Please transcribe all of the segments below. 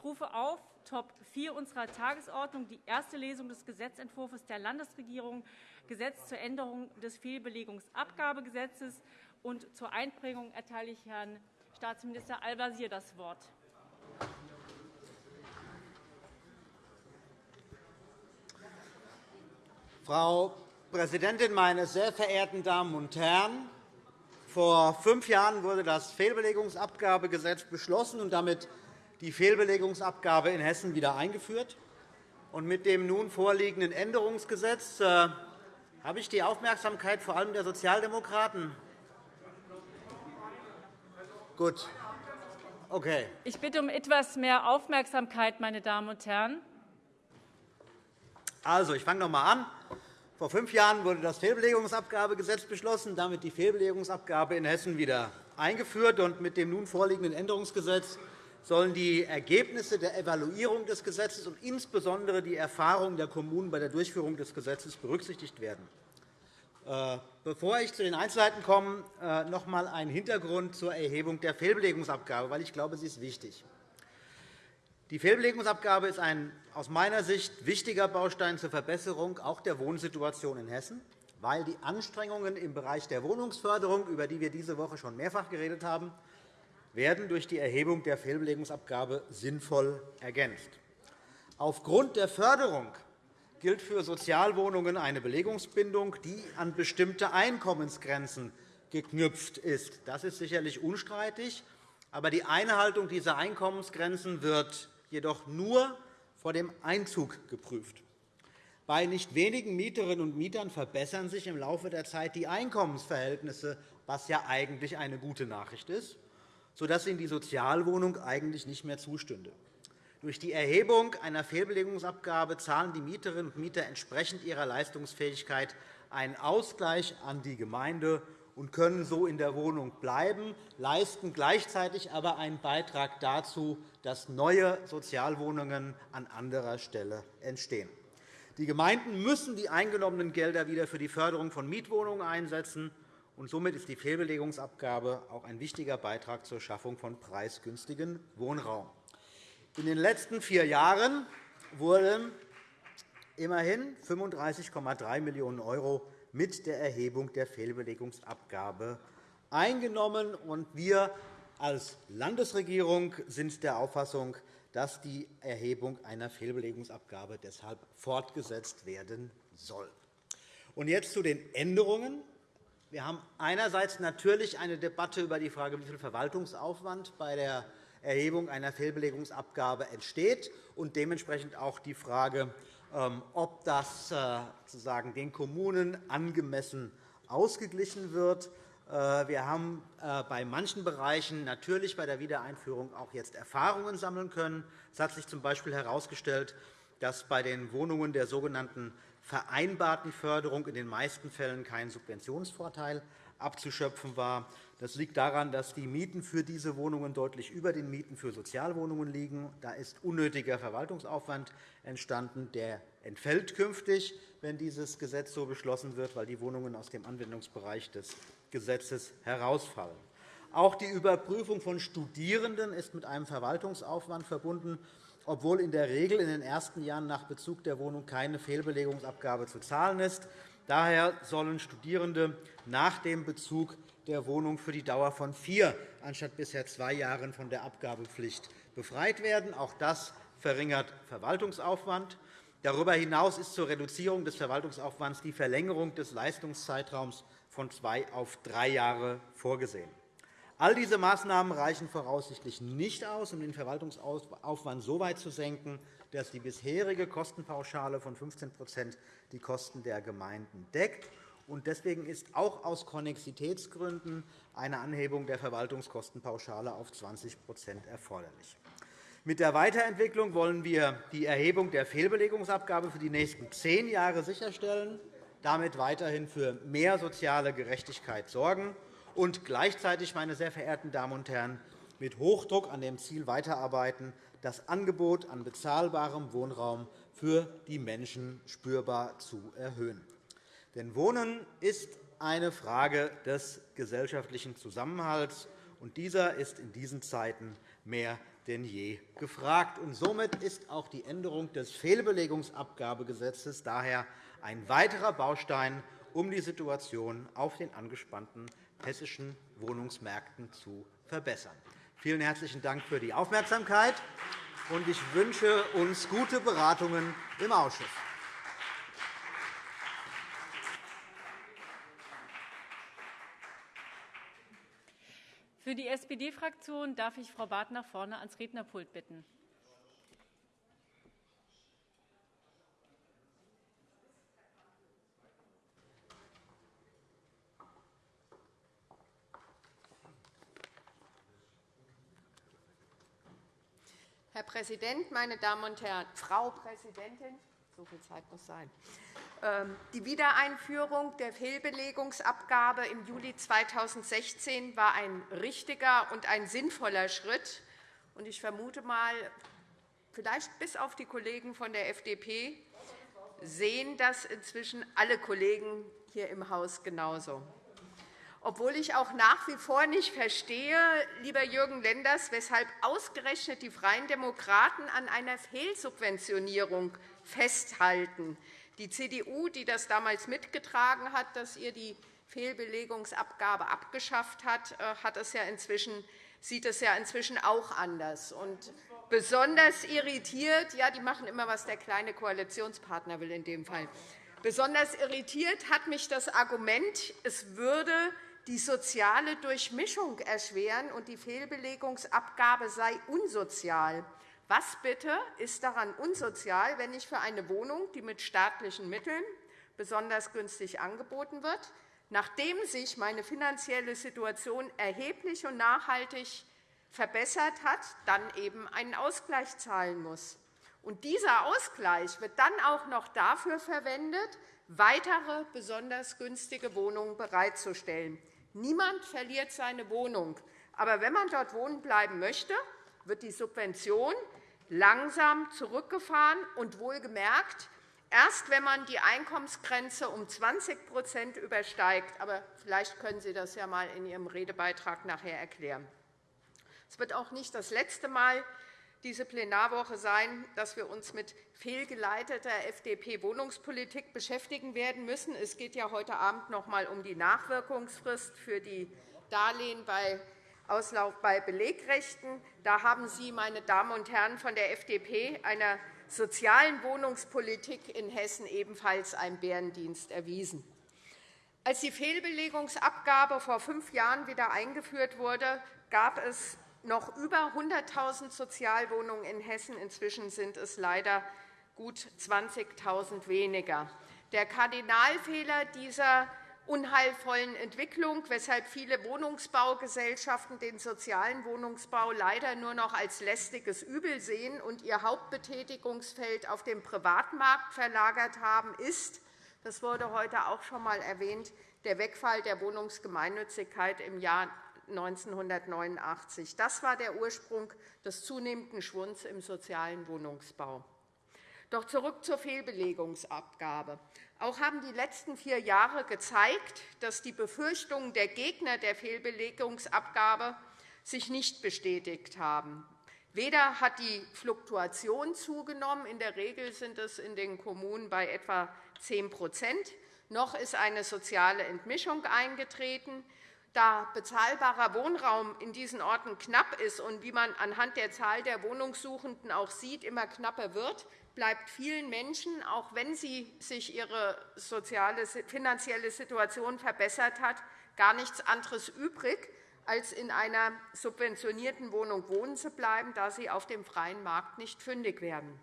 Ich rufe auf Top 4 unserer Tagesordnung die erste Lesung des Gesetzentwurfs der Landesregierung Gesetz zur Änderung des Fehlbelegungsabgabegesetzes und zur Einbringung erteile ich Herrn Staatsminister Al-Wazir das Wort. Frau Präsidentin, meine sehr verehrten Damen und Herren! Vor fünf Jahren wurde das Fehlbelegungsabgabegesetz beschlossen und damit die Fehlbelegungsabgabe in Hessen wieder eingeführt. mit dem nun vorliegenden Änderungsgesetz äh, habe ich die Aufmerksamkeit vor allem der Sozialdemokraten. Gut. Okay. Ich bitte um etwas mehr Aufmerksamkeit, meine Damen und Herren. Also, ich fange noch einmal an. Vor fünf Jahren wurde das Fehlbelegungsabgabegesetz beschlossen, damit die Fehlbelegungsabgabe in Hessen wieder eingeführt. mit dem nun vorliegenden Änderungsgesetz sollen die Ergebnisse der Evaluierung des Gesetzes und insbesondere die Erfahrungen der Kommunen bei der Durchführung des Gesetzes berücksichtigt werden. Äh, bevor ich zu den Einzelheiten komme, äh, noch einmal ein Hintergrund zur Erhebung der Fehlbelegungsabgabe, weil ich glaube, sie ist wichtig. Die Fehlbelegungsabgabe ist ein aus meiner Sicht wichtiger Baustein zur Verbesserung auch der Wohnsituation in Hessen, weil die Anstrengungen im Bereich der Wohnungsförderung, über die wir diese Woche schon mehrfach geredet haben, werden durch die Erhebung der Fehlbelegungsabgabe sinnvoll ergänzt. Aufgrund der Förderung gilt für Sozialwohnungen eine Belegungsbindung, die an bestimmte Einkommensgrenzen geknüpft ist. Das ist sicherlich unstreitig. Aber die Einhaltung dieser Einkommensgrenzen wird jedoch nur vor dem Einzug geprüft. Bei nicht wenigen Mieterinnen und Mietern verbessern sich im Laufe der Zeit die Einkommensverhältnisse, was ja eigentlich eine gute Nachricht ist, sodass ihnen die Sozialwohnung eigentlich nicht mehr zustünde. Durch die Erhebung einer Fehlbelegungsabgabe zahlen die Mieterinnen und Mieter entsprechend ihrer Leistungsfähigkeit einen Ausgleich an die Gemeinde und können so in der Wohnung bleiben, leisten gleichzeitig aber einen Beitrag dazu, dass neue Sozialwohnungen an anderer Stelle entstehen. Die Gemeinden müssen die eingenommenen Gelder wieder für die Förderung von Mietwohnungen einsetzen. Und Somit ist die Fehlbelegungsabgabe auch ein wichtiger Beitrag zur Schaffung von preisgünstigen Wohnraum. In den letzten vier Jahren wurden immerhin 35,3 Millionen € mit der Erhebung der Fehlbelegungsabgabe eingenommen. Wir als Landesregierung sind der Auffassung, dass die Erhebung einer Fehlbelegungsabgabe deshalb fortgesetzt werden soll. jetzt zu den Änderungen. Wir haben einerseits natürlich eine Debatte über die Frage, wie viel Verwaltungsaufwand bei der Erhebung einer Fehlbelegungsabgabe entsteht und dementsprechend auch die Frage, ähm, ob das äh, sozusagen den Kommunen angemessen ausgeglichen wird. Äh, wir haben äh, bei manchen Bereichen natürlich bei der Wiedereinführung auch jetzt Erfahrungen sammeln können. Es hat sich z. B. herausgestellt, dass bei den Wohnungen der sogenannten vereinbarten Förderung in den meisten Fällen kein Subventionsvorteil abzuschöpfen war. Das liegt daran, dass die Mieten für diese Wohnungen deutlich über den Mieten für Sozialwohnungen liegen. Da ist unnötiger Verwaltungsaufwand entstanden. Der entfällt künftig, wenn dieses Gesetz so beschlossen wird, weil die Wohnungen aus dem Anwendungsbereich des Gesetzes herausfallen. Auch die Überprüfung von Studierenden ist mit einem Verwaltungsaufwand verbunden, obwohl in der Regel in den ersten Jahren nach Bezug der Wohnung keine Fehlbelegungsabgabe zu zahlen ist. Daher sollen Studierende nach dem Bezug der Wohnung für die Dauer von vier anstatt bisher zwei Jahren von der Abgabepflicht befreit werden. Auch das verringert Verwaltungsaufwand. Darüber hinaus ist zur Reduzierung des Verwaltungsaufwands die Verlängerung des Leistungszeitraums von zwei auf drei Jahre vorgesehen. All diese Maßnahmen reichen voraussichtlich nicht aus, um den Verwaltungsaufwand so weit zu senken, dass die bisherige Kostenpauschale von 15% die Kosten der Gemeinden deckt. Deswegen ist auch aus Konnexitätsgründen eine Anhebung der Verwaltungskostenpauschale auf 20% erforderlich. Mit der Weiterentwicklung wollen wir die Erhebung der Fehlbelegungsabgabe für die nächsten zehn Jahre sicherstellen, damit weiterhin für mehr soziale Gerechtigkeit sorgen und gleichzeitig, meine sehr verehrten Damen und Herren, mit Hochdruck an dem Ziel weiterarbeiten, das Angebot an bezahlbarem Wohnraum für die Menschen spürbar zu erhöhen. Denn Wohnen ist eine Frage des gesellschaftlichen Zusammenhalts, und dieser ist in diesen Zeiten mehr denn je gefragt. Und somit ist auch die Änderung des Fehlbelegungsabgabegesetzes daher ein weiterer Baustein, um die Situation auf den angespannten hessischen Wohnungsmärkten zu verbessern. Vielen herzlichen Dank für die Aufmerksamkeit, und ich wünsche uns gute Beratungen im Ausschuss. Für die SPD-Fraktion darf ich Frau Barth nach vorne ans Rednerpult bitten. Herr Präsident, meine Damen und Herren! Frau Präsidentin, so viel Zeit muss sein. Ähm, die Wiedereinführung der Fehlbelegungsabgabe im Juli 2016 war ein richtiger und ein sinnvoller Schritt. Ich vermute mal, vielleicht bis auf die Kollegen von der FDP sehen das inzwischen alle Kollegen hier im Haus genauso. Obwohl ich auch nach wie vor nicht verstehe, lieber Jürgen Lenders, weshalb ausgerechnet die Freien Demokraten an einer Fehlsubventionierung festhalten. Die CDU, die das damals mitgetragen hat, dass ihr die Fehlbelegungsabgabe abgeschafft hat, äh, hat es ja inzwischen, sieht es ja inzwischen auch anders. Und besonders irritiert, ja, die machen immer, was der kleine Koalitionspartner will in dem Fall. Besonders irritiert hat mich das Argument, es würde die soziale Durchmischung erschweren und die Fehlbelegungsabgabe sei unsozial. Was bitte ist daran unsozial, wenn ich für eine Wohnung, die mit staatlichen Mitteln besonders günstig angeboten wird, nachdem sich meine finanzielle Situation erheblich und nachhaltig verbessert hat, dann eben einen Ausgleich zahlen muss? Und dieser Ausgleich wird dann auch noch dafür verwendet, weitere besonders günstige Wohnungen bereitzustellen. Niemand verliert seine Wohnung. Aber wenn man dort wohnen bleiben möchte, wird die Subvention langsam zurückgefahren und wohlgemerkt erst, wenn man die Einkommensgrenze um 20% übersteigt. Aber vielleicht können Sie das ja einmal in Ihrem Redebeitrag nachher erklären. Es wird auch nicht das letzte Mal diese Plenarwoche sein, dass wir uns mit fehlgeleiteter FDP-Wohnungspolitik beschäftigen werden müssen. Es geht ja heute Abend noch einmal um die Nachwirkungsfrist für die Darlehen bei Auslauf bei Belegrechten. Da haben Sie, meine Damen und Herren von der FDP, einer sozialen Wohnungspolitik in Hessen ebenfalls einen Bärendienst erwiesen. Als die Fehlbelegungsabgabe vor fünf Jahren wieder eingeführt wurde, gab es noch über 100.000 Sozialwohnungen in Hessen. Inzwischen sind es leider gut 20.000 weniger. Der Kardinalfehler dieser unheilvollen Entwicklung, weshalb viele Wohnungsbaugesellschaften den sozialen Wohnungsbau leider nur noch als lästiges Übel sehen und ihr Hauptbetätigungsfeld auf dem Privatmarkt verlagert haben, ist, das wurde heute auch schon einmal erwähnt, der Wegfall der Wohnungsgemeinnützigkeit im Jahr 1989. Das war der Ursprung des zunehmenden Schwunds im sozialen Wohnungsbau. Doch zurück zur Fehlbelegungsabgabe. Auch haben die letzten vier Jahre gezeigt, dass die Befürchtungen der Gegner der Fehlbelegungsabgabe sich nicht bestätigt haben. Weder hat die Fluktuation zugenommen, in der Regel sind es in den Kommunen bei etwa 10% noch ist eine soziale Entmischung eingetreten. Da bezahlbarer Wohnraum in diesen Orten knapp ist und, wie man anhand der Zahl der Wohnungssuchenden auch sieht, immer knapper wird, bleibt vielen Menschen, auch wenn sie sich ihre soziale, finanzielle Situation verbessert hat, gar nichts anderes übrig, als in einer subventionierten Wohnung wohnen zu bleiben, da sie auf dem freien Markt nicht fündig werden.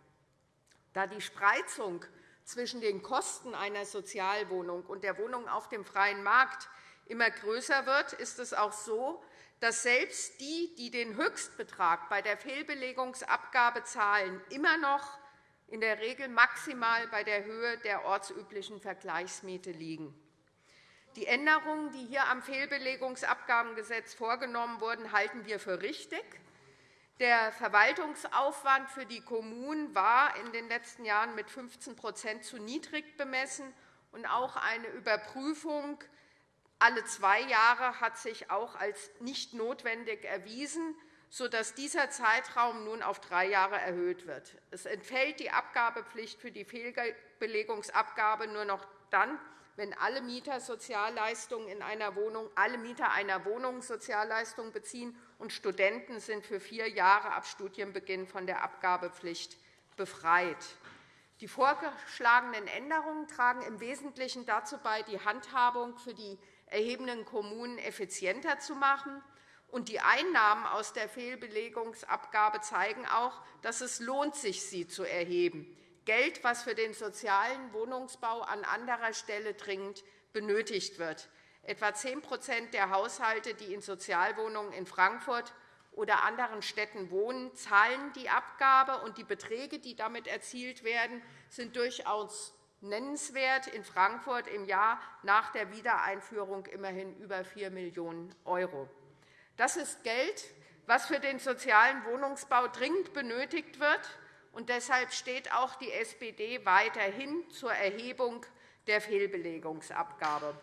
Da die Spreizung zwischen den Kosten einer Sozialwohnung und der Wohnung auf dem freien Markt immer größer wird, ist es auch so, dass selbst die, die den Höchstbetrag bei der Fehlbelegungsabgabe zahlen, immer noch in der Regel maximal bei der Höhe der ortsüblichen Vergleichsmiete liegen. Die Änderungen, die hier am Fehlbelegungsabgabengesetz vorgenommen wurden, halten wir für richtig. Der Verwaltungsaufwand für die Kommunen war in den letzten Jahren mit 15% zu niedrig bemessen, und auch eine Überprüfung alle zwei Jahre hat sich auch als nicht notwendig erwiesen. sodass dieser Zeitraum nun auf drei Jahre erhöht wird. Es entfällt die Abgabepflicht für die Fehlbelegungsabgabe nur noch dann, wenn alle Mieter Sozialleistungen in einer Wohnung, alle Mieter einer Wohnung Sozialleistungen beziehen und Studenten sind für vier Jahre ab Studienbeginn von der Abgabepflicht befreit. Die vorgeschlagenen Änderungen tragen im Wesentlichen dazu bei, die Handhabung für die erhebenden Kommunen effizienter zu machen. Und die Einnahmen aus der Fehlbelegungsabgabe zeigen auch, dass es lohnt sich, sie zu erheben. Geld, das für den sozialen Wohnungsbau an anderer Stelle dringend benötigt wird. Etwa 10% der Haushalte, die in Sozialwohnungen in Frankfurt oder anderen Städten wohnen, zahlen die Abgabe, und die Beträge, die damit erzielt werden, sind durchaus nennenswert. In Frankfurt im Jahr nach der Wiedereinführung immerhin über 4 Millionen €. Das ist Geld, das für den sozialen Wohnungsbau dringend benötigt wird und deshalb steht auch die SPD weiterhin zur Erhebung der Fehlbelegungsabgabe.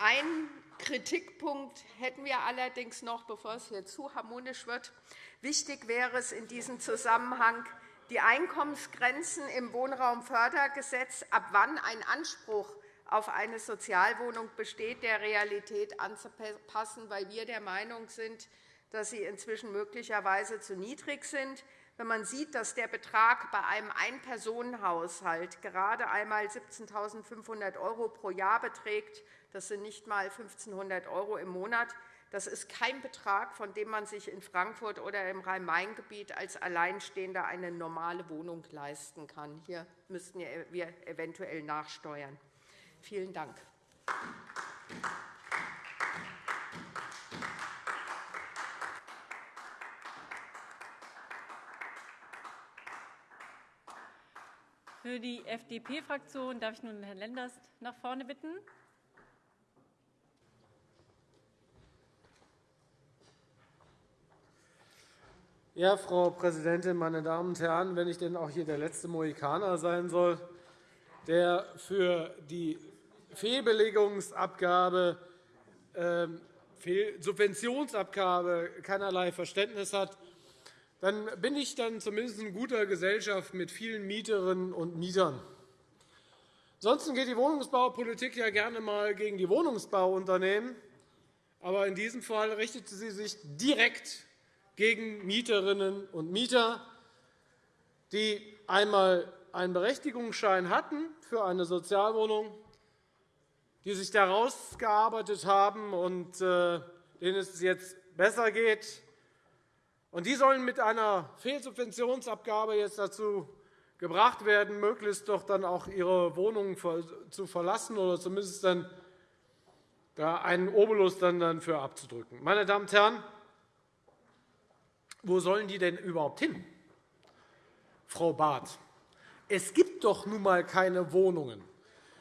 Ein Kritikpunkt hätten wir allerdings noch, bevor es hier zu harmonisch wird. Wichtig wäre es in diesem Zusammenhang, die Einkommensgrenzen im Wohnraumfördergesetz, ab wann ein Anspruch auf eine Sozialwohnung besteht, der Realität anzupassen, weil wir der Meinung sind, dass sie inzwischen möglicherweise zu niedrig sind. Wenn man sieht, dass der Betrag bei einem Ein-Personen-Haushalt gerade einmal 17.500 € pro Jahr beträgt, das sind nicht einmal 1.500 € im Monat, das ist kein Betrag, von dem man sich in Frankfurt oder im Rhein-Main-Gebiet als Alleinstehender eine normale Wohnung leisten kann. Hier müssten wir eventuell nachsteuern. Vielen Dank. Für die FDP-Fraktion darf ich nun Herrn Lenders nach vorne bitten. Ja, Frau Präsidentin, meine Damen und Herren! Wenn ich denn auch hier der letzte Mohikaner sein soll, der für die Fehlbelegungsabgabe, äh, Subventionsabgabe keinerlei Verständnis hat, dann bin ich dann zumindest in guter Gesellschaft mit vielen Mieterinnen und Mietern. Ansonsten geht die Wohnungsbaupolitik ja gerne einmal gegen die Wohnungsbauunternehmen. Aber in diesem Fall richtet sie sich direkt gegen Mieterinnen und Mieter, die einmal einen Berechtigungsschein hatten für eine Sozialwohnung, die sich daraus gearbeitet haben und äh, denen es jetzt besser geht, und die sollen mit einer Fehlsubventionsabgabe jetzt dazu gebracht werden, möglichst doch dann auch ihre Wohnungen zu verlassen oder zumindest dann da einen Obolus dann dafür abzudrücken. Meine Damen und Herren, wo sollen die denn überhaupt hin, Frau Barth? Es gibt doch nun einmal keine Wohnungen.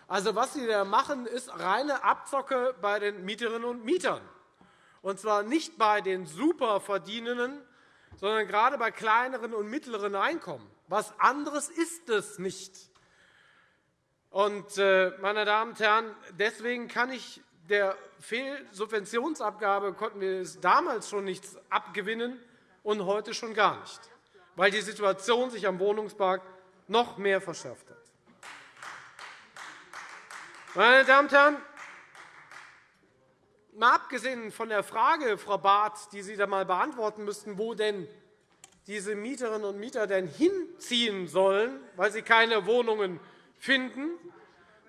Also, was Sie da machen, ist reine Abzocke bei den Mieterinnen und Mietern, und zwar nicht bei den Superverdienenden, sondern gerade bei kleineren und mittleren Einkommen. Was anderes ist es nicht. Und, äh, meine Damen und Herren, deswegen kann ich der Fehlsubventionsabgabe konnten wir es damals schon nichts abgewinnen und heute schon gar nicht, weil die Situation sich am Wohnungsmarkt noch mehr verschärft hat. Meine Damen und Herren, Mal abgesehen von der Frage, Frau Barth, die Sie da einmal beantworten müssten, wo denn diese Mieterinnen und Mieter denn hinziehen sollen, weil sie keine Wohnungen finden,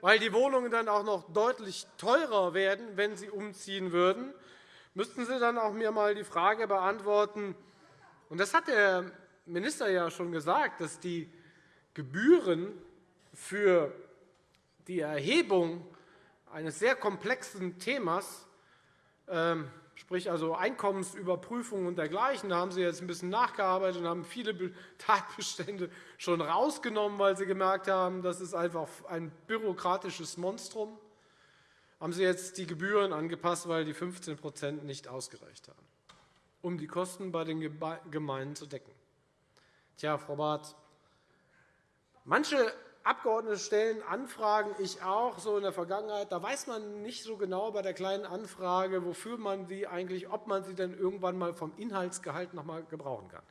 weil die Wohnungen dann auch noch deutlich teurer werden, wenn sie umziehen würden, müssten Sie dann auch mir einmal die Frage beantworten, und das hat der Minister ja schon gesagt, dass die Gebühren für die Erhebung eines sehr komplexen Themas sprich also Einkommensüberprüfung und dergleichen. Da haben Sie jetzt ein bisschen nachgearbeitet und haben viele Tatbestände schon rausgenommen, weil Sie gemerkt haben, das ist einfach ein bürokratisches Monstrum. Haben Sie jetzt die Gebühren angepasst, weil die 15% nicht ausgereicht haben, um die Kosten bei den Gemeinden zu decken. Tja, Frau Barth, manche Abgeordnete stellen Anfragen, ich auch, so in der Vergangenheit. Da weiß man nicht so genau bei der kleinen Anfrage, wofür man sie eigentlich, ob man sie denn irgendwann einmal vom Inhaltsgehalt noch einmal gebrauchen kann.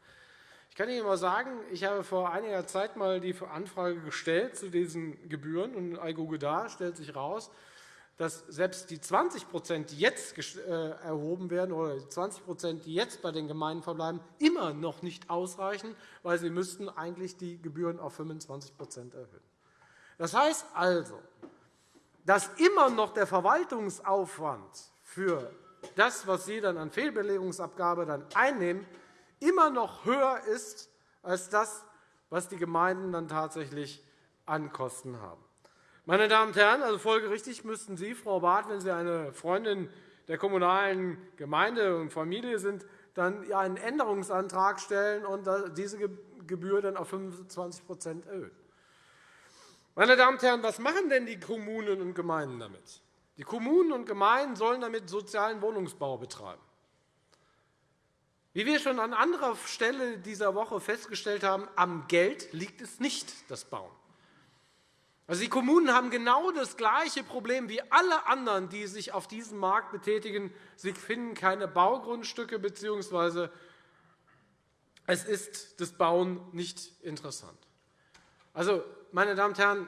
Ich kann Ihnen mal sagen, ich habe vor einiger Zeit einmal die Anfrage gestellt zu diesen Gebühren und Algoge da stellt sich heraus, dass selbst die 20% die jetzt äh, erhoben werden, oder die 20% die jetzt bei den Gemeinden verbleiben, immer noch nicht ausreichen, weil sie müssten eigentlich die Gebühren auf 25% erhöhen. Das heißt also, dass immer noch der Verwaltungsaufwand für das, was Sie dann an Fehlbelegungsabgabe dann einnehmen, immer noch höher ist als das, was die Gemeinden dann tatsächlich an Kosten haben. Meine Damen und Herren, also folgerichtig müssten Sie, Frau Barth, wenn Sie eine Freundin der kommunalen Gemeinde und Familie sind, dann einen Änderungsantrag stellen und diese Gebühr dann auf 25% erhöhen. Meine Damen und Herren, was machen denn die Kommunen und Gemeinden damit? Die Kommunen und Gemeinden sollen damit sozialen Wohnungsbau betreiben. Wie wir schon an anderer Stelle dieser Woche festgestellt haben, am Geld liegt es nicht, das Bauen. Also die Kommunen haben genau das gleiche Problem wie alle anderen, die sich auf diesem Markt betätigen. Sie finden keine Baugrundstücke, bzw. es ist das Bauen nicht interessant. Also, meine Damen und Herren,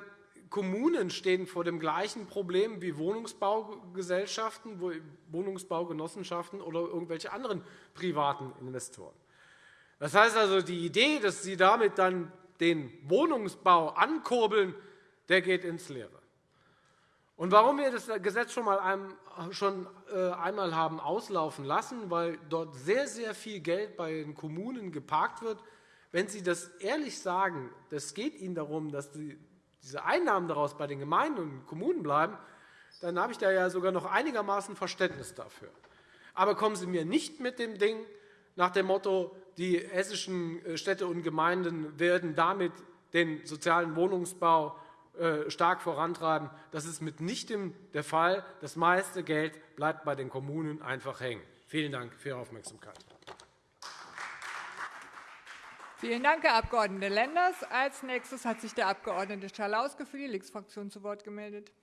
Kommunen stehen vor dem gleichen Problem wie Wohnungsbaugesellschaften, Wohnungsbaugenossenschaften oder irgendwelche anderen privaten Investoren. Das heißt also, die Idee, dass Sie damit dann den Wohnungsbau ankurbeln, der geht ins Leere. Und warum wir das Gesetz schon, mal schon äh, einmal haben auslaufen lassen, weil dort sehr, sehr viel Geld bei den Kommunen geparkt wird. Wenn Sie das ehrlich sagen, es geht Ihnen darum, dass diese Einnahmen daraus bei den Gemeinden und Kommunen bleiben, dann habe ich da ja sogar noch einigermaßen Verständnis dafür. Aber kommen Sie mir nicht mit dem Ding nach dem Motto, die hessischen äh, Städte und Gemeinden werden damit den sozialen Wohnungsbau stark vorantreiben. Das ist mitnichten der Fall. Das meiste Geld bleibt bei den Kommunen einfach hängen. Vielen Dank für Ihre Aufmerksamkeit. Vielen Dank, Herr Abg. Lenders. Als nächstes hat sich der Abg. Schalauske für die Linksfraktion zu Wort gemeldet.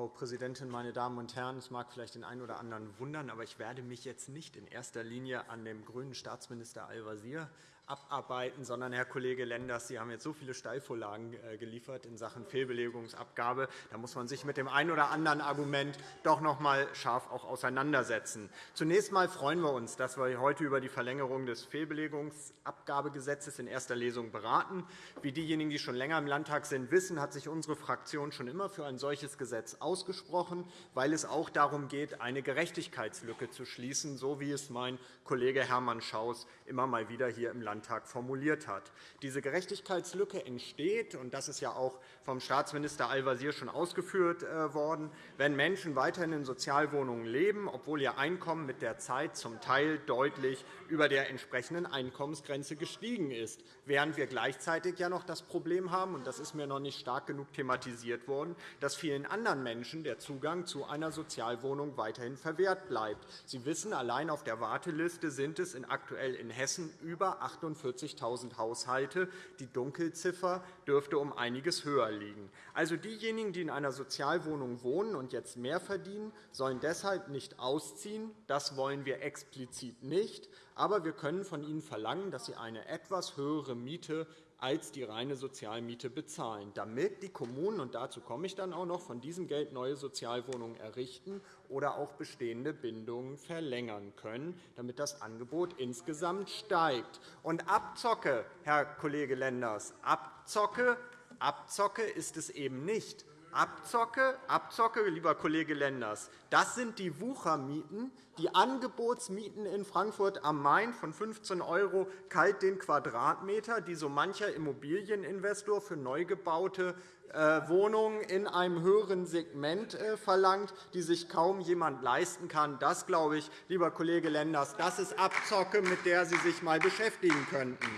Frau Präsidentin, meine Damen und Herren! Es mag vielleicht den einen oder anderen wundern, aber ich werde mich jetzt nicht in erster Linie an dem grünen Staatsminister Al-Wazir abarbeiten, sondern, Herr Kollege Lenders, Sie haben jetzt so viele Steilvorlagen äh, geliefert in Sachen Fehlbelegungsabgabe. Da muss man sich mit dem einen oder anderen Argument doch noch einmal scharf auch auseinandersetzen. Zunächst einmal freuen wir uns, dass wir heute über die Verlängerung des Fehlbelegungsabgabegesetzes in erster Lesung beraten. Wie diejenigen, die schon länger im Landtag sind, wissen, hat sich unsere Fraktion schon immer für ein solches Gesetz ausgesprochen, weil es auch darum geht, eine Gerechtigkeitslücke zu schließen, so wie es mein Kollege Hermann Schaus immer mal wieder hier im Landtag Landtag formuliert hat. Diese Gerechtigkeitslücke entsteht, und das ist ja auch vom Staatsminister Al-Wazir schon ausgeführt äh, worden, wenn Menschen weiterhin in Sozialwohnungen leben, obwohl ihr Einkommen mit der Zeit zum Teil deutlich über der entsprechenden Einkommensgrenze gestiegen ist, während wir gleichzeitig ja noch das Problem haben, und das ist mir noch nicht stark genug thematisiert worden, dass vielen anderen Menschen der Zugang zu einer Sozialwohnung weiterhin verwehrt bleibt. Sie wissen, allein auf der Warteliste sind es aktuell in Hessen über 48.000 Haushalte. Die Dunkelziffer dürfte um einiges höher liegen. Also diejenigen, die in einer Sozialwohnung wohnen und jetzt mehr verdienen, sollen deshalb nicht ausziehen. Das wollen wir explizit nicht. Aber wir können von ihnen verlangen, dass sie eine etwas höhere Miete als die reine Sozialmiete bezahlen, damit die Kommunen, und dazu komme ich dann auch noch, von diesem Geld neue Sozialwohnungen errichten oder auch bestehende Bindungen verlängern können, damit das Angebot insgesamt steigt. Und Abzocke, Herr Kollege Lenders, Abzocke, Abzocke ist es eben nicht. Abzocke, Abzocke, lieber Kollege Lenders, das sind die Wuchermieten, die Angebotsmieten in Frankfurt am Main von 15 € kalt den Quadratmeter, die so mancher Immobilieninvestor für neu gebaute äh, Wohnungen in einem höheren Segment äh, verlangt, die sich kaum jemand leisten kann. Das, glaube ich, lieber Kollege Lenders, das ist Abzocke, mit der Sie sich einmal beschäftigen könnten.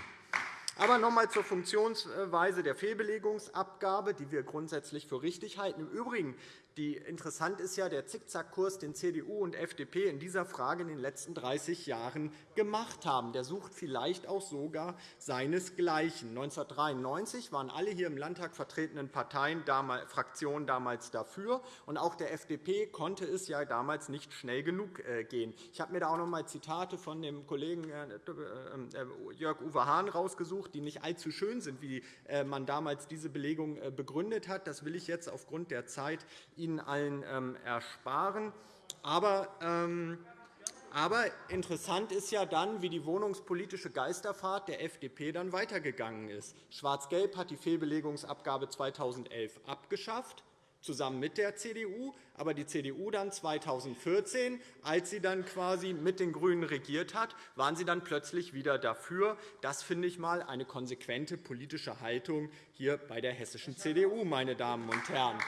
Aber noch einmal zur Funktionsweise der Fehlbelegungsabgabe, die wir grundsätzlich für richtig halten. Im Übrigen die interessant ist ja der Zickzackkurs, den CDU und FDP in dieser Frage in den letzten 30 Jahren gemacht haben. Der sucht vielleicht auch sogar seinesgleichen. 1993 waren alle hier im Landtag vertretenen Parteien, Fraktionen damals dafür. Und auch der FDP konnte es ja damals nicht schnell genug äh, gehen. Ich habe mir da auch noch einmal Zitate von dem Kollegen äh, äh, Jörg-Uwe Hahn rausgesucht, die nicht allzu schön sind, wie man damals diese Belegung begründet hat. Das will ich jetzt aufgrund der Zeit Ihnen allen ähm, ersparen. Aber ähm, aber interessant ist ja dann, wie die wohnungspolitische Geisterfahrt der FDP dann weitergegangen ist. Schwarz-Gelb hat die Fehlbelegungsabgabe 2011 abgeschafft, zusammen mit der CDU. Aber die CDU dann 2014, als sie dann quasi mit den GRÜNEN regiert hat, waren sie dann plötzlich wieder dafür. Das finde ich mal eine konsequente politische Haltung hier bei der hessischen CDU, meine Damen und Herren.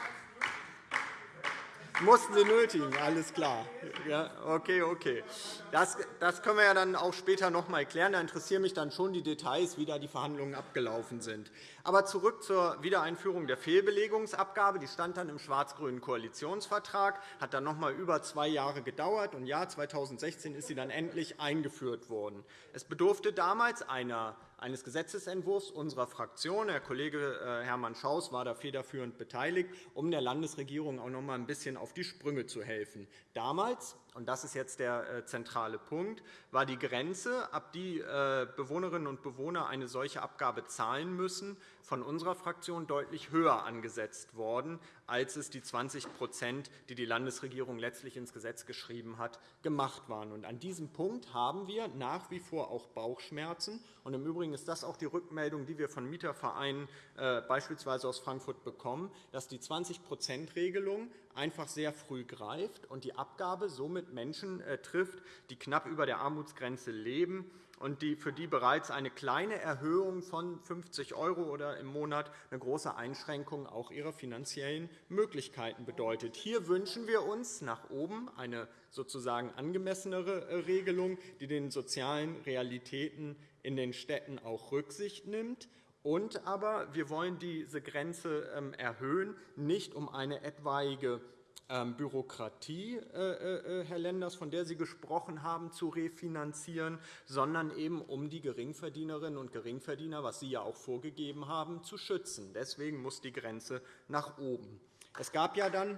Mussten Sie nötigen, alles klar. Ja, okay, okay. Das, das können wir ja dann auch später noch einmal klären. Da interessieren mich dann schon die Details, wie da die Verhandlungen abgelaufen sind. Aber zurück zur Wiedereinführung der Fehlbelegungsabgabe. Die stand dann im schwarz-grünen Koalitionsvertrag, hat dann noch einmal über zwei Jahre gedauert. Und ja, 2016 ist sie dann endlich eingeführt worden. Es bedurfte damals einer eines Gesetzentwurfs unserer Fraktion. Herr Kollege äh, Hermann Schaus war da federführend beteiligt, um der Landesregierung auch noch einmal ein bisschen auf die Sprünge zu helfen. Damals und das ist jetzt der äh, zentrale Punkt, war die Grenze, ab die äh, Bewohnerinnen und Bewohner eine solche Abgabe zahlen müssen, von unserer Fraktion deutlich höher angesetzt worden, als es die 20% die die Landesregierung letztlich ins Gesetz geschrieben hat, gemacht waren. an diesem Punkt haben wir nach wie vor auch Bauchschmerzen. Im Übrigen ist das auch die Rückmeldung, die wir von Mietervereinen äh, beispielsweise aus Frankfurt bekommen, dass die 20-%-Regelung einfach sehr früh greift und die Abgabe somit Menschen äh, trifft, die knapp über der Armutsgrenze leben und für die bereits eine kleine Erhöhung von 50 € oder im Monat eine große Einschränkung auch ihrer finanziellen Möglichkeiten bedeutet. Hier wünschen wir uns nach oben eine sozusagen angemessenere äh, Regelung, die den sozialen Realitäten in den Städten auch Rücksicht nimmt und aber wir wollen diese Grenze ähm, erhöhen, nicht um eine etwaige Bürokratie, äh, äh, Herr Lenders, von der Sie gesprochen haben, zu refinanzieren, sondern eben um die Geringverdienerinnen und Geringverdiener, was Sie ja auch vorgegeben haben, zu schützen. Deswegen muss die Grenze nach oben. Es gab ja dann,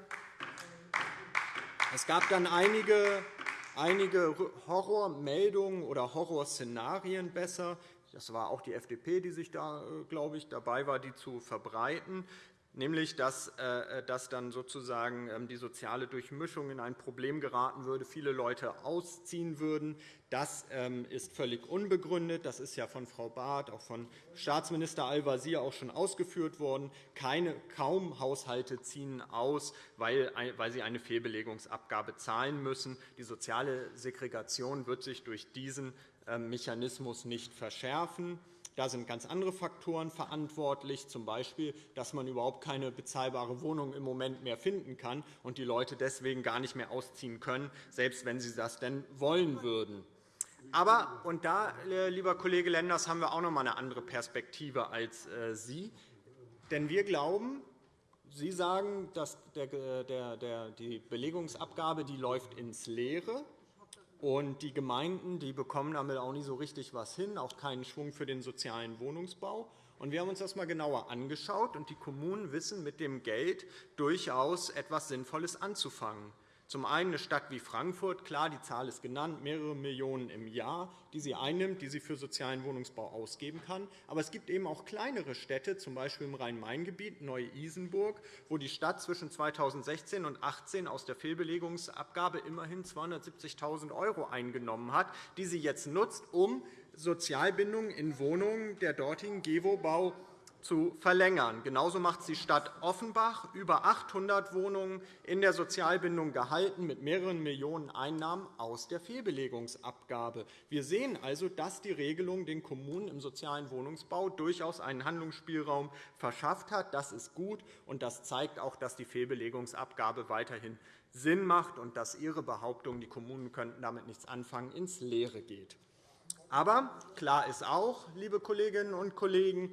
es gab dann einige einige Horrormeldungen oder Horrorszenarien besser, das war auch die FDP, die sich da, äh, glaube ich, dabei war, die zu verbreiten nämlich dass, äh, dass dann sozusagen ähm, die soziale Durchmischung in ein Problem geraten würde, viele Leute ausziehen würden. Das ähm, ist völlig unbegründet. Das ist ja von Frau Barth, auch von Staatsminister Al-Wazir auch schon ausgeführt worden. Keine, kaum Haushalte ziehen aus, weil, weil sie eine Fehlbelegungsabgabe zahlen müssen. Die soziale Segregation wird sich durch diesen ähm, Mechanismus nicht verschärfen. Da sind ganz andere Faktoren verantwortlich, z. B., dass man überhaupt keine bezahlbare Wohnung im Moment mehr finden kann und die Leute deswegen gar nicht mehr ausziehen können, selbst wenn sie das denn wollen würden. Aber, und da, äh, lieber Kollege Lenders, haben wir auch noch einmal eine andere Perspektive als äh, Sie. Denn wir glauben, Sie sagen, dass die Belegungsabgabe die läuft ins Leere. Und die Gemeinden die bekommen damit auch nicht so richtig was hin, auch keinen Schwung für den sozialen Wohnungsbau. Und wir haben uns das einmal genauer angeschaut, und die Kommunen wissen mit dem Geld durchaus etwas Sinnvolles anzufangen. Zum einen eine Stadt wie Frankfurt, klar, die Zahl ist genannt, mehrere Millionen im Jahr, die sie einnimmt, die sie für sozialen Wohnungsbau ausgeben kann. Aber es gibt eben auch kleinere Städte, z. B. im Rhein-Main-Gebiet, Neu-Isenburg, wo die Stadt zwischen 2016 und 2018 aus der Fehlbelegungsabgabe immerhin 270.000 € eingenommen hat, die sie jetzt nutzt, um Sozialbindungen in Wohnungen der dortigen GEWO-Bau zu verlängern. Genauso macht die Stadt Offenbach, über 800 Wohnungen in der Sozialbindung gehalten, mit mehreren Millionen Einnahmen aus der Fehlbelegungsabgabe. Wir sehen also, dass die Regelung den Kommunen im sozialen Wohnungsbau durchaus einen Handlungsspielraum verschafft hat. Das ist gut, und das zeigt auch, dass die Fehlbelegungsabgabe weiterhin Sinn macht und dass Ihre Behauptung, die Kommunen könnten damit nichts anfangen, ins Leere geht. Aber klar ist auch, liebe Kolleginnen und Kollegen,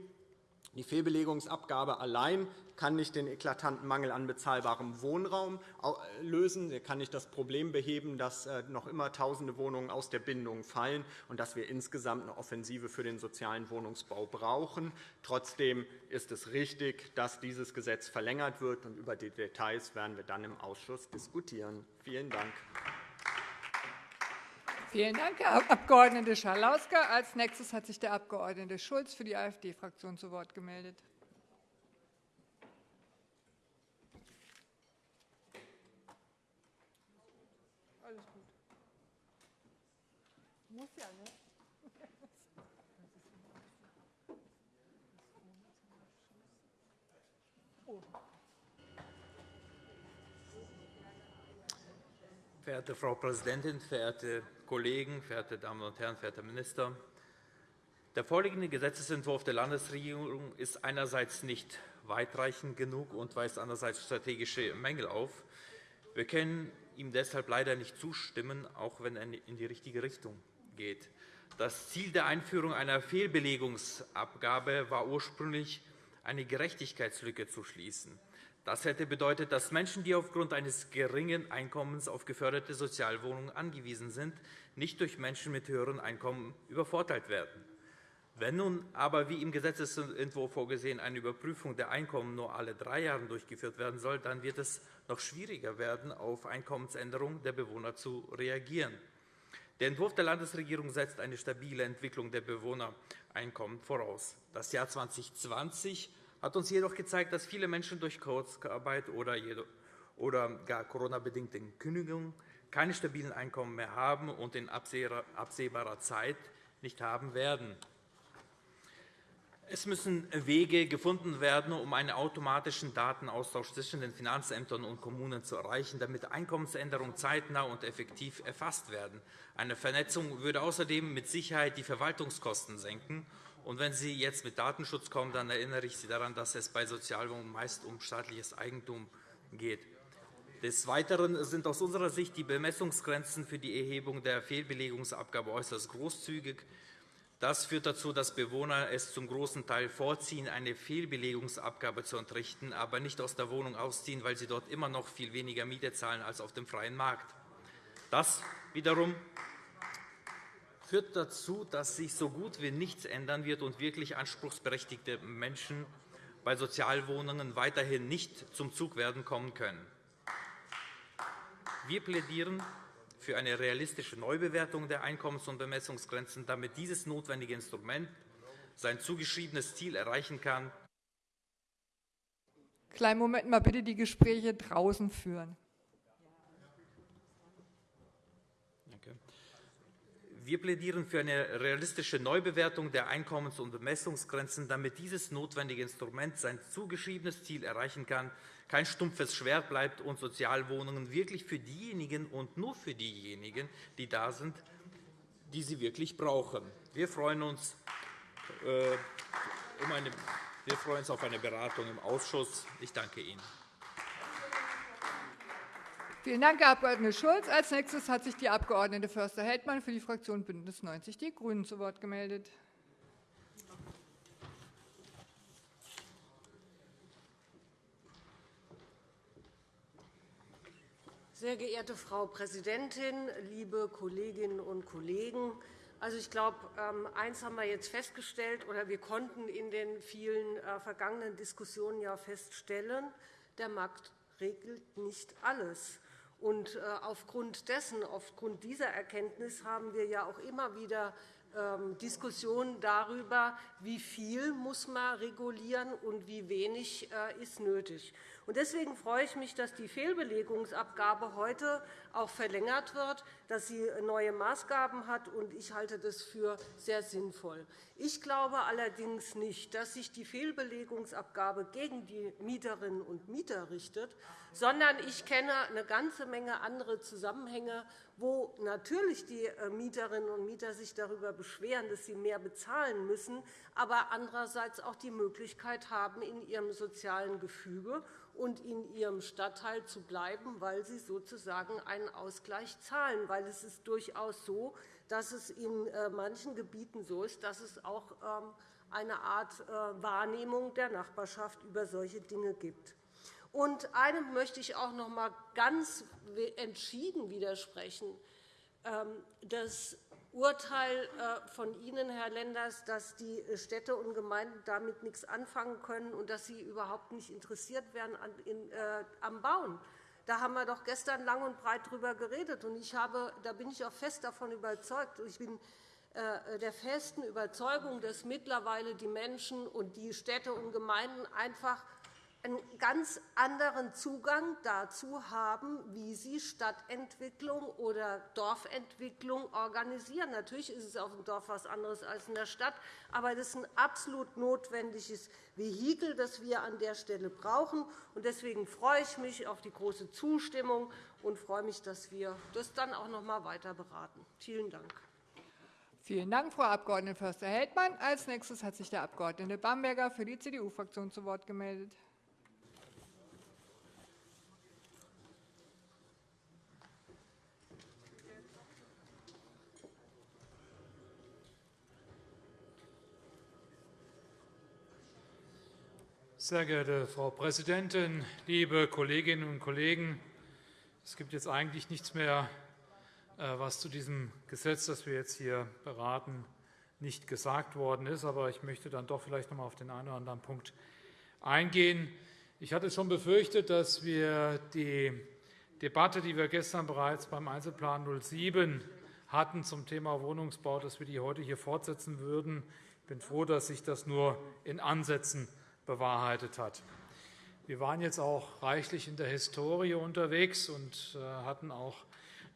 die Fehlbelegungsabgabe allein kann nicht den eklatanten Mangel an bezahlbarem Wohnraum lösen. Er kann nicht das Problem beheben, dass äh, noch immer Tausende Wohnungen aus der Bindung fallen und dass wir insgesamt eine Offensive für den sozialen Wohnungsbau brauchen. Trotzdem ist es richtig, dass dieses Gesetz verlängert wird. Über die Details werden wir dann im Ausschuss diskutieren. Vielen Dank. Vielen Dank, Herr Abg. Schalauske. Als nächstes hat sich der Abg. Schulz für die AfD-Fraktion zu Wort gemeldet. Muss ja, ne? Verehrte Frau Präsidentin, verehrte Kollegen, verehrte Damen und Herren, verehrter Minister! Der vorliegende Gesetzentwurf der Landesregierung ist einerseits nicht weitreichend genug und weist andererseits strategische Mängel auf. Wir können ihm deshalb leider nicht zustimmen, auch wenn er in die richtige Richtung geht. Das Ziel der Einführung einer Fehlbelegungsabgabe war ursprünglich, eine Gerechtigkeitslücke zu schließen. Das hätte bedeutet, dass Menschen, die aufgrund eines geringen Einkommens auf geförderte Sozialwohnungen angewiesen sind, nicht durch Menschen mit höheren Einkommen übervorteilt werden. Wenn nun aber, wie im Gesetzentwurf vorgesehen, eine Überprüfung der Einkommen nur alle drei Jahre durchgeführt werden soll, dann wird es noch schwieriger werden, auf Einkommensänderungen der Bewohner zu reagieren. Der Entwurf der Landesregierung setzt eine stabile Entwicklung der Bewohnereinkommen voraus. Das Jahr 2020 hat uns jedoch gezeigt, dass viele Menschen durch Kurzarbeit oder gar Corona-bedingte Kündigungen keine stabilen Einkommen mehr haben und in absehbarer Zeit nicht haben werden. Es müssen Wege gefunden werden, um einen automatischen Datenaustausch zwischen den Finanzämtern und Kommunen zu erreichen, damit Einkommensänderungen zeitnah und effektiv erfasst werden. Eine Vernetzung würde außerdem mit Sicherheit die Verwaltungskosten senken und wenn Sie jetzt mit Datenschutz kommen, dann erinnere ich Sie daran, dass es bei Sozialwohnungen meist um staatliches Eigentum geht. Des Weiteren sind aus unserer Sicht die Bemessungsgrenzen für die Erhebung der Fehlbelegungsabgabe äußerst großzügig. Das führt dazu, dass Bewohner es zum großen Teil vorziehen, eine Fehlbelegungsabgabe zu entrichten, aber nicht aus der Wohnung ausziehen, weil sie dort immer noch viel weniger Miete zahlen als auf dem freien Markt. Das wiederum führt dazu, dass sich so gut wie nichts ändern wird und wirklich anspruchsberechtigte Menschen bei Sozialwohnungen weiterhin nicht zum Zug werden kommen können. Wir plädieren für eine realistische Neubewertung der Einkommens- und Bemessungsgrenzen, damit dieses notwendige Instrument sein zugeschriebenes Ziel erreichen kann. Kleinen Moment mal bitte die Gespräche draußen führen. Wir plädieren für eine realistische Neubewertung der Einkommens- und Bemessungsgrenzen, damit dieses notwendige Instrument sein zugeschriebenes Ziel erreichen kann, kein stumpfes Schwert bleibt und Sozialwohnungen wirklich für diejenigen und nur für diejenigen, die da sind, die sie wirklich brauchen. Wir freuen uns, äh, um eine, wir freuen uns auf eine Beratung im Ausschuss. Ich danke Ihnen. Vielen Dank, Herr Abg. Schulz. Als nächstes hat sich die Abg. Förster-Heldmann für die Fraktion BÜNDNIS 90 die GRÜNEN zu Wort gemeldet. Sehr geehrte Frau Präsidentin, liebe Kolleginnen und Kollegen! Also, ich glaube, ähm, eines haben wir jetzt festgestellt, oder wir konnten in den vielen äh, vergangenen Diskussionen ja feststellen, der Markt regelt nicht alles. Und äh, aufgrund dessen, aufgrund dieser Erkenntnis haben wir ja auch immer wieder ähm, Diskussionen darüber, wie viel muss man regulieren und wie wenig äh, ist nötig. Deswegen freue ich mich, dass die Fehlbelegungsabgabe heute auch verlängert wird, dass sie neue Maßgaben hat. Ich halte das für sehr sinnvoll. Ich glaube allerdings nicht, dass sich die Fehlbelegungsabgabe gegen die Mieterinnen und Mieter richtet, sondern ich kenne eine ganze Menge andere Zusammenhänge, wo natürlich die äh, Mieterinnen und Mieter sich darüber beschweren, dass sie mehr bezahlen müssen, aber andererseits auch die Möglichkeit haben, in ihrem sozialen Gefüge und in ihrem Stadtteil zu bleiben, weil sie sozusagen einen Ausgleich zahlen. Weil es ist durchaus so, dass es in äh, manchen Gebieten so ist, dass es auch ähm, eine Art äh, Wahrnehmung der Nachbarschaft über solche Dinge gibt. Und einem möchte ich auch noch einmal ganz entschieden widersprechen. Ähm, das Urteil äh, von Ihnen, Herr Lenders, dass die Städte und Gemeinden damit nichts anfangen können und dass sie überhaupt nicht interessiert wären am Bauen. Da haben wir doch gestern lang und breit darüber geredet. Und ich habe, da bin ich auch fest davon überzeugt. Ich bin äh, der festen Überzeugung, dass mittlerweile die Menschen und die Städte und Gemeinden einfach einen ganz anderen Zugang dazu haben, wie sie Stadtentwicklung oder Dorfentwicklung organisieren. Natürlich ist es auf dem Dorf etwas anderes als in der Stadt, aber das ist ein absolut notwendiges Vehikel, das wir an der Stelle brauchen. Deswegen freue ich mich auf die große Zustimmung und freue mich, dass wir das dann auch noch einmal weiter beraten. Vielen Dank. Vielen Dank, Frau Abg. Förster-Heldmann. Als nächstes hat sich der Abg. Bamberger für die CDU-Fraktion zu Wort gemeldet. Sehr geehrte Frau Präsidentin, liebe Kolleginnen und Kollegen! Es gibt jetzt eigentlich nichts mehr, äh, was zu diesem Gesetz, das wir jetzt hier beraten, nicht gesagt worden ist. Aber ich möchte dann doch vielleicht noch einmal auf den einen oder anderen Punkt eingehen. Ich hatte schon befürchtet, dass wir die Debatte, die wir gestern bereits beim Einzelplan 07 hatten zum Thema Wohnungsbau, dass wir die heute hier fortsetzen würden. Ich bin froh, dass sich das nur in Ansätzen bewahrheitet hat. Wir waren jetzt auch reichlich in der Historie unterwegs und äh, hatten auch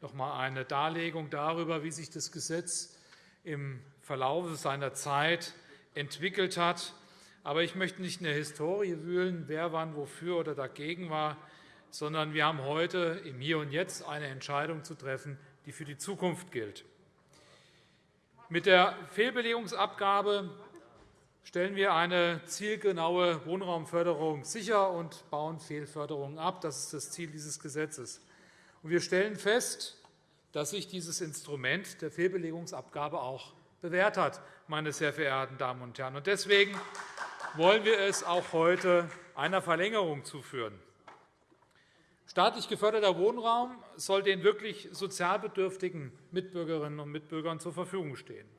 noch einmal eine Darlegung darüber, wie sich das Gesetz im Verlauf seiner Zeit entwickelt hat. Aber ich möchte nicht in der Historie wühlen, wer wann wofür oder dagegen war, sondern wir haben heute im Hier und Jetzt eine Entscheidung zu treffen, die für die Zukunft gilt. Mit der Fehlbelegungsabgabe stellen wir eine zielgenaue Wohnraumförderung sicher und bauen Fehlförderungen ab. Das ist das Ziel dieses Gesetzes. Wir stellen fest, dass sich dieses Instrument der Fehlbelegungsabgabe auch bewährt hat, meine sehr verehrten Damen und Herren. Deswegen wollen wir es auch heute einer Verlängerung zuführen. Staatlich geförderter Wohnraum soll den wirklich sozial bedürftigen Mitbürgerinnen und Mitbürgern zur Verfügung stehen.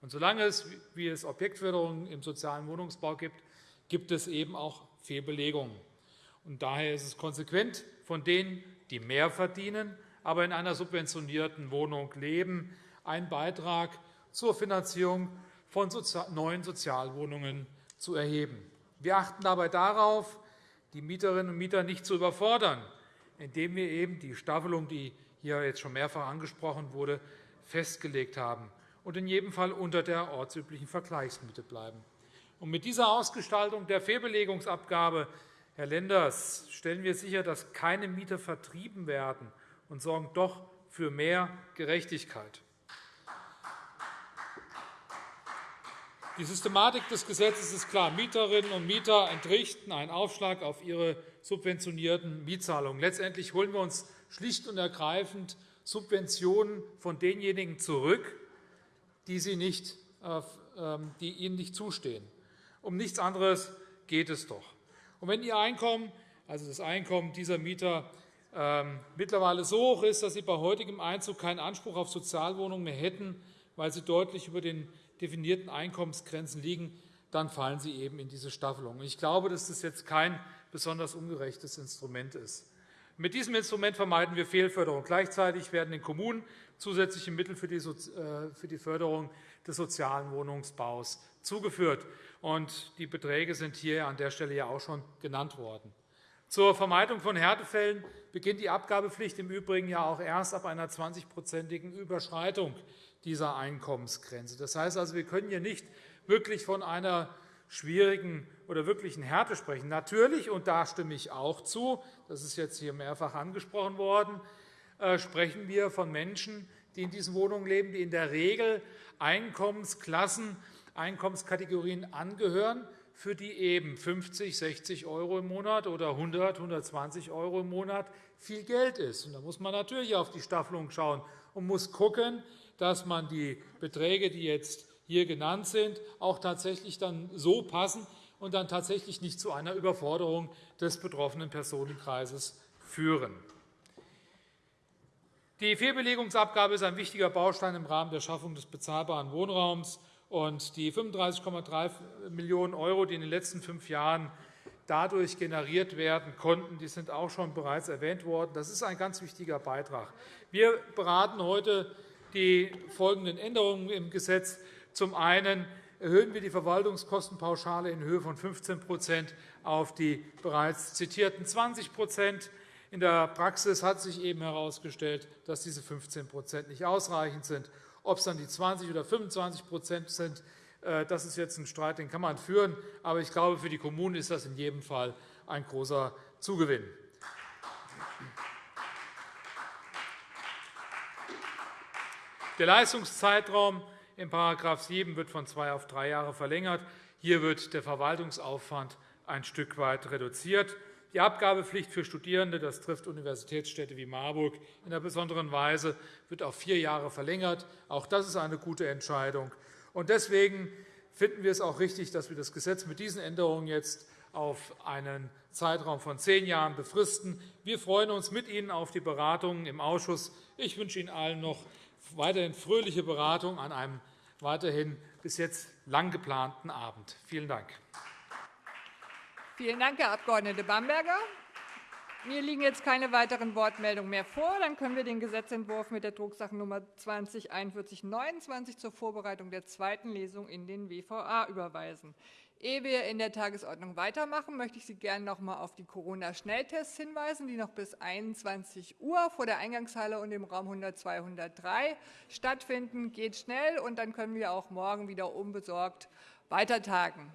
Und solange es, wie es Objektförderungen im sozialen Wohnungsbau gibt, gibt es eben auch Fehlbelegungen. Und daher ist es konsequent, von denen, die mehr verdienen, aber in einer subventionierten Wohnung leben, einen Beitrag zur Finanzierung von neuen Sozialwohnungen zu erheben. Wir achten dabei darauf, die Mieterinnen und Mieter nicht zu überfordern, indem wir eben die Staffelung, die hier jetzt schon mehrfach angesprochen wurde, festgelegt haben und in jedem Fall unter der ortsüblichen Vergleichsmiete bleiben. Und mit dieser Ausgestaltung der Fehlbelegungsabgabe, Herr Lenders, stellen wir sicher, dass keine Mieter vertrieben werden und sorgen doch für mehr Gerechtigkeit. Die Systematik des Gesetzes ist klar. Mieterinnen und Mieter entrichten einen Aufschlag auf ihre subventionierten Mietzahlungen. Letztendlich holen wir uns schlicht und ergreifend Subventionen von denjenigen zurück, die, sie nicht, äh, ähm, die ihnen nicht zustehen. Um nichts anderes geht es doch. Und wenn Ihr Einkommen, also das Einkommen dieser Mieter, ähm, mittlerweile so hoch ist, dass sie bei heutigem Einzug keinen Anspruch auf Sozialwohnungen mehr hätten, weil sie deutlich über den definierten Einkommensgrenzen liegen, dann fallen sie eben in diese Staffelung. Ich glaube, dass das jetzt kein besonders ungerechtes Instrument ist. Mit diesem Instrument vermeiden wir Fehlförderung. Gleichzeitig werden den Kommunen zusätzliche Mittel für die äh, Förderung des sozialen Wohnungsbaus zugeführt. Die Beträge sind hier an der Stelle auch schon genannt worden. Zur Vermeidung von Härtefällen beginnt die Abgabepflicht im Übrigen ja auch erst ab einer 20-prozentigen Überschreitung dieser Einkommensgrenze. Das heißt also, wir können hier nicht wirklich von einer schwierigen oder wirklichen Härte sprechen. Natürlich, und da stimme ich auch zu, das ist jetzt hier mehrfach angesprochen worden, äh, sprechen wir von Menschen, die in diesen Wohnungen leben, die in der Regel Einkommensklassen, Einkommenskategorien angehören, für die eben 50, 60 € im Monat oder 100, 120 € im Monat viel Geld ist. Da muss man natürlich auf die Staffelung schauen und muss schauen, dass man die Beträge, die jetzt hier genannt sind, auch tatsächlich dann so passen und dann tatsächlich nicht zu einer Überforderung des betroffenen Personenkreises führen. Die Fehlbelegungsabgabe ist ein wichtiger Baustein im Rahmen der Schaffung des bezahlbaren Wohnraums. Und die 35,3 Millionen €, die in den letzten fünf Jahren dadurch generiert werden konnten, die sind auch schon bereits erwähnt worden. Das ist ein ganz wichtiger Beitrag. Wir beraten heute die folgenden Änderungen im Gesetz. Zum einen erhöhen wir die Verwaltungskostenpauschale in Höhe von 15% auf die bereits zitierten 20% in der Praxis hat sich eben herausgestellt, dass diese 15% nicht ausreichend sind. Ob es dann die 20 oder 25% sind, äh, das ist jetzt ein Streit, den kann man führen. Aber ich glaube, für die Kommunen ist das in jedem Fall ein großer Zugewinn. Der Leistungszeitraum in § 7 wird von zwei auf drei Jahre verlängert. Hier wird der Verwaltungsaufwand ein Stück weit reduziert. Die Abgabepflicht für Studierende, das trifft Universitätsstädte wie Marburg in einer besonderen Weise, wird auf vier Jahre verlängert. Auch das ist eine gute Entscheidung. Deswegen finden wir es auch richtig, dass wir das Gesetz mit diesen Änderungen jetzt auf einen Zeitraum von zehn Jahren befristen. Wir freuen uns mit Ihnen auf die Beratungen im Ausschuss. Ich wünsche Ihnen allen noch weiterhin fröhliche Beratung an einem weiterhin bis jetzt lang geplanten Abend. Vielen Dank. Vielen Dank, Herr Abg. Bamberger. Mir liegen jetzt keine weiteren Wortmeldungen mehr vor. Dann können wir den Gesetzentwurf mit der Drucksachennummer 20 4129 zur Vorbereitung der zweiten Lesung in den WVA überweisen. Ehe wir in der Tagesordnung weitermachen, möchte ich Sie gerne noch einmal auf die Corona-Schnelltests hinweisen, die noch bis 21 Uhr vor der Eingangshalle und im Raum 102-103 stattfinden. Geht schnell, und dann können wir auch morgen wieder unbesorgt weitertagen.